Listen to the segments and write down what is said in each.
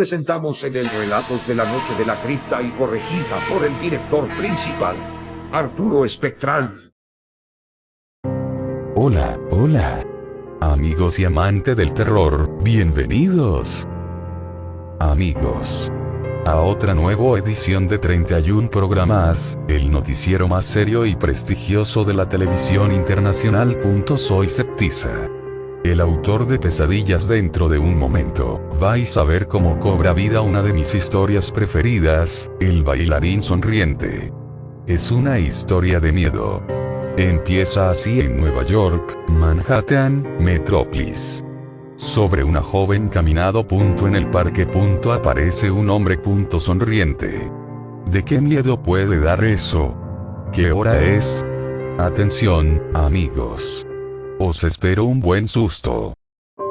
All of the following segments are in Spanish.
presentamos en el Relatos de la Noche de la Cripta y corregida por el director principal, Arturo Espectral. Hola, hola. Amigos y amante del terror, bienvenidos. Amigos. A otra nueva edición de 31 programas, el noticiero más serio y prestigioso de la televisión internacional. Soy Septiza. El autor de Pesadillas dentro de un momento, vais a ver cómo cobra vida una de mis historias preferidas, El bailarín sonriente. Es una historia de miedo. Empieza así en Nueva York, Manhattan, Metrópolis. Sobre una joven caminado. Punto en el parque. Punto aparece un hombre. Punto sonriente. ¿De qué miedo puede dar eso? ¿Qué hora es? Atención, amigos. Os espero un buen susto.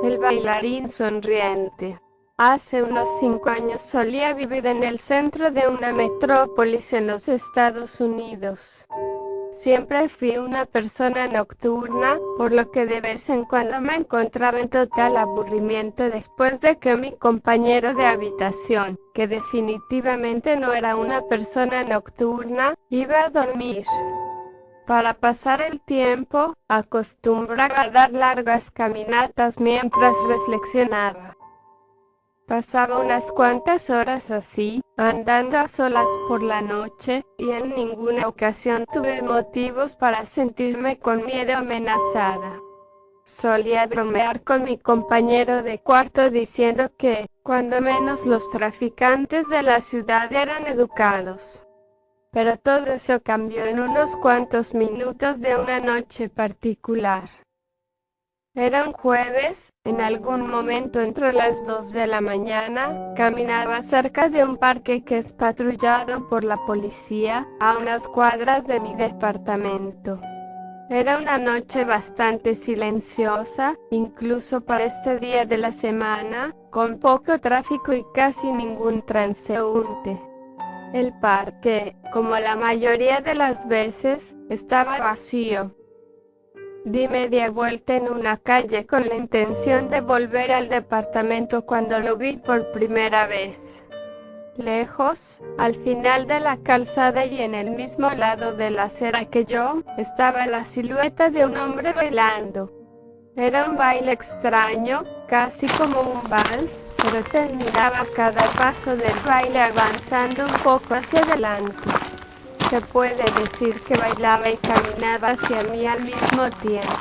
El bailarín sonriente. Hace unos cinco años solía vivir en el centro de una metrópolis en los Estados Unidos. Siempre fui una persona nocturna, por lo que de vez en cuando me encontraba en total aburrimiento después de que mi compañero de habitación, que definitivamente no era una persona nocturna, iba a dormir. Para pasar el tiempo, acostumbraba a dar largas caminatas mientras reflexionaba. Pasaba unas cuantas horas así, andando a solas por la noche, y en ninguna ocasión tuve motivos para sentirme con miedo amenazada. Solía bromear con mi compañero de cuarto diciendo que, cuando menos los traficantes de la ciudad eran educados. Pero todo eso cambió en unos cuantos minutos de una noche particular. Era un jueves, en algún momento entre las dos de la mañana, caminaba cerca de un parque que es patrullado por la policía, a unas cuadras de mi departamento. Era una noche bastante silenciosa, incluso para este día de la semana, con poco tráfico y casi ningún transeúnte. El parque, como la mayoría de las veces, estaba vacío. Di media vuelta en una calle con la intención de volver al departamento cuando lo vi por primera vez. Lejos, al final de la calzada y en el mismo lado de la acera que yo, estaba la silueta de un hombre bailando. Era un baile extraño, casi como un vals, pero terminaba cada paso del baile avanzando un poco hacia adelante. Se puede decir que bailaba y caminaba hacia mí al mismo tiempo.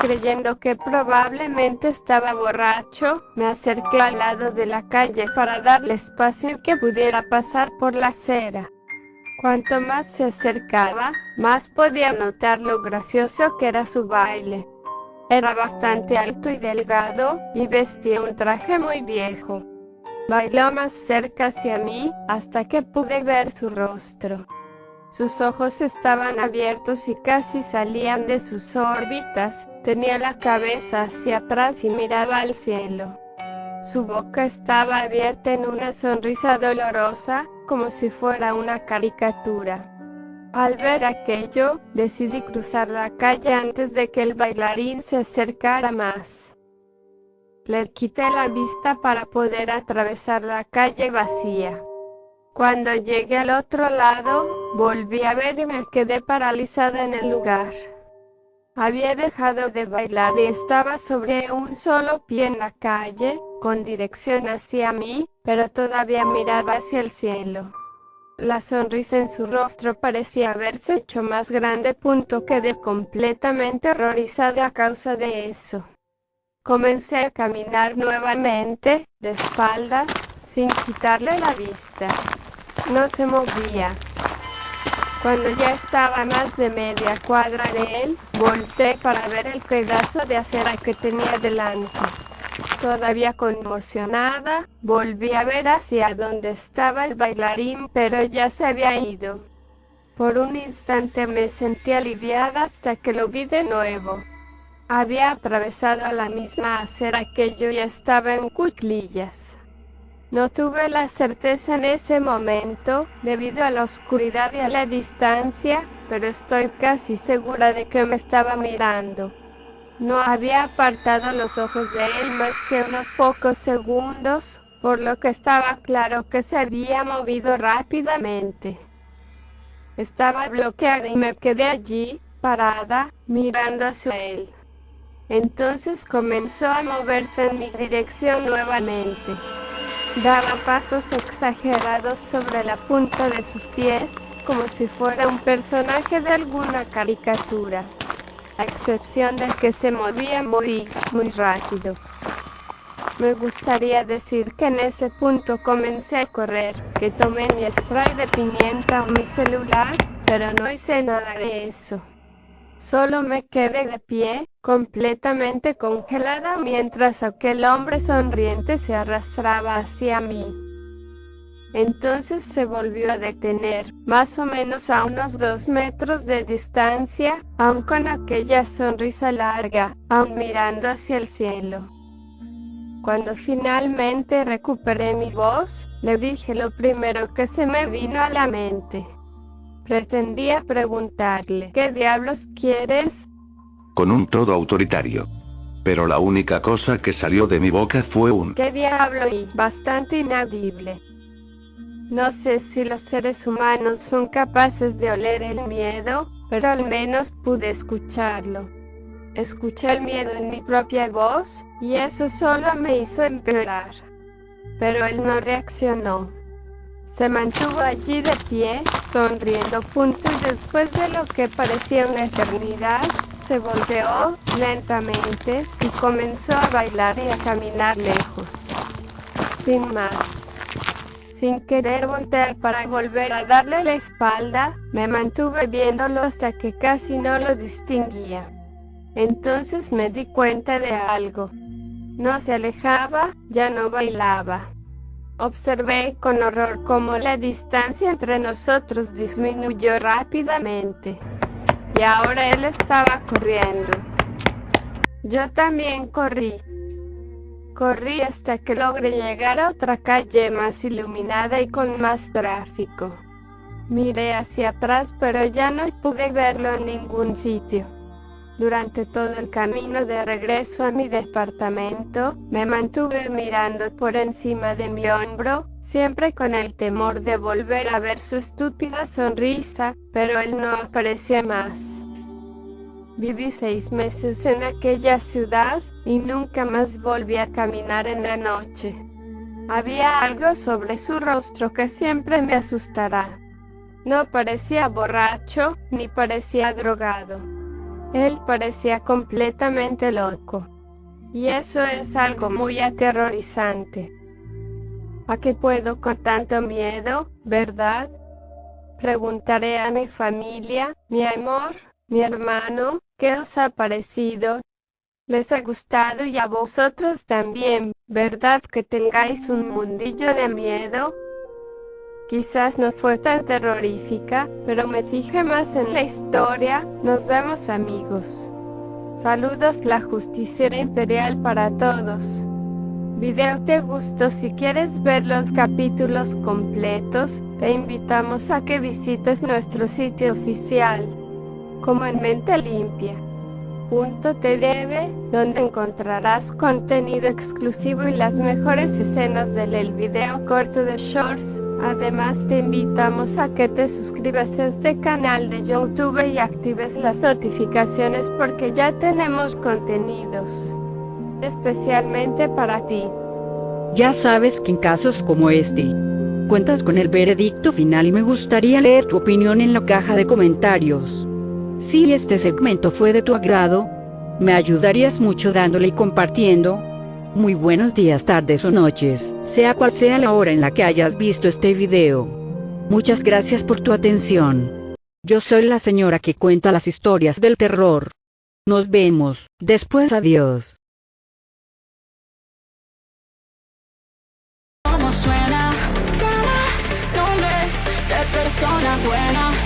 Creyendo que probablemente estaba borracho, me acerqué al lado de la calle para darle espacio y que pudiera pasar por la acera. Cuanto más se acercaba, más podía notar lo gracioso que era su baile. Era bastante alto y delgado, y vestía un traje muy viejo. Bailó más cerca hacia mí, hasta que pude ver su rostro. Sus ojos estaban abiertos y casi salían de sus órbitas, tenía la cabeza hacia atrás y miraba al cielo. Su boca estaba abierta en una sonrisa dolorosa, como si fuera una caricatura. Al ver aquello, decidí cruzar la calle antes de que el bailarín se acercara más. Le quité la vista para poder atravesar la calle vacía. Cuando llegué al otro lado, volví a ver y me quedé paralizada en el lugar. Había dejado de bailar y estaba sobre un solo pie en la calle, con dirección hacia mí, pero todavía miraba hacia el cielo. La sonrisa en su rostro parecía haberse hecho más grande. Punto quedé completamente horrorizada a causa de eso. Comencé a caminar nuevamente, de espaldas, sin quitarle la vista. No se movía. Cuando ya estaba más de media cuadra de él, volteé para ver el pedazo de acera que tenía delante. Todavía conmocionada, volví a ver hacia donde estaba el bailarín, pero ya se había ido. Por un instante me sentí aliviada hasta que lo vi de nuevo. Había atravesado la misma acera que yo y estaba en cuclillas. No tuve la certeza en ese momento, debido a la oscuridad y a la distancia, pero estoy casi segura de que me estaba mirando. No había apartado los ojos de él más que unos pocos segundos, por lo que estaba claro que se había movido rápidamente. Estaba bloqueada y me quedé allí, parada, mirando hacia él. Entonces comenzó a moverse en mi dirección nuevamente. Daba pasos exagerados sobre la punta de sus pies, como si fuera un personaje de alguna caricatura, a excepción de que se movía muy, muy rápido. Me gustaría decir que en ese punto comencé a correr, que tomé mi spray de pimienta o mi celular, pero no hice nada de eso. Solo me quedé de pie, completamente congelada mientras aquel hombre sonriente se arrastraba hacia mí. Entonces se volvió a detener, más o menos a unos dos metros de distancia, aún con aquella sonrisa larga, aún mirando hacia el cielo. Cuando finalmente recuperé mi voz, le dije lo primero que se me vino a la mente. Pretendía preguntarle, ¿qué diablos quieres? Con un todo autoritario. Pero la única cosa que salió de mi boca fue un ¿Qué diablo? y bastante inaudible. No sé si los seres humanos son capaces de oler el miedo, pero al menos pude escucharlo. Escuché el miedo en mi propia voz, y eso solo me hizo empeorar. Pero él no reaccionó. Se mantuvo allí de pie, sonriendo punto y después de lo que parecía una eternidad, se volteó lentamente y comenzó a bailar y a caminar lejos. Sin más. Sin querer voltear para volver a darle la espalda, me mantuve viéndolo hasta que casi no lo distinguía. Entonces me di cuenta de algo. No se alejaba, ya no bailaba. Observé con horror cómo la distancia entre nosotros disminuyó rápidamente. Y ahora él estaba corriendo. Yo también corrí. Corrí hasta que logré llegar a otra calle más iluminada y con más tráfico. Miré hacia atrás pero ya no pude verlo en ningún sitio. Durante todo el camino de regreso a mi departamento, me mantuve mirando por encima de mi hombro, siempre con el temor de volver a ver su estúpida sonrisa, pero él no apareció más. Viví seis meses en aquella ciudad y nunca más volví a caminar en la noche. Había algo sobre su rostro que siempre me asustará. No parecía borracho ni parecía drogado. Él parecía completamente loco. Y eso es algo muy aterrorizante. ¿A qué puedo con tanto miedo, verdad? Preguntaré a mi familia, mi amor, mi hermano, ¿qué os ha parecido? Les ha gustado y a vosotros también, ¿verdad que tengáis un mundillo de miedo? Quizás no fue tan terrorífica, pero me fijé más en la historia. Nos vemos amigos. Saludos la justiciera imperial para todos. Video te gustó si quieres ver los capítulos completos, te invitamos a que visites nuestro sitio oficial, como en mente limpia. .tdv, donde encontrarás contenido exclusivo y las mejores escenas del video corto de Shorts Además te invitamos a que te suscribas a este canal de YouTube y actives las notificaciones porque ya tenemos contenidos especialmente para ti. Ya sabes que en casos como este, cuentas con el veredicto final y me gustaría leer tu opinión en la caja de comentarios. Si este segmento fue de tu agrado, me ayudarías mucho dándole y compartiendo, muy buenos días, tardes o noches, sea cual sea la hora en la que hayas visto este video. Muchas gracias por tu atención. Yo soy la señora que cuenta las historias del terror. Nos vemos, después adiós. suena? persona buena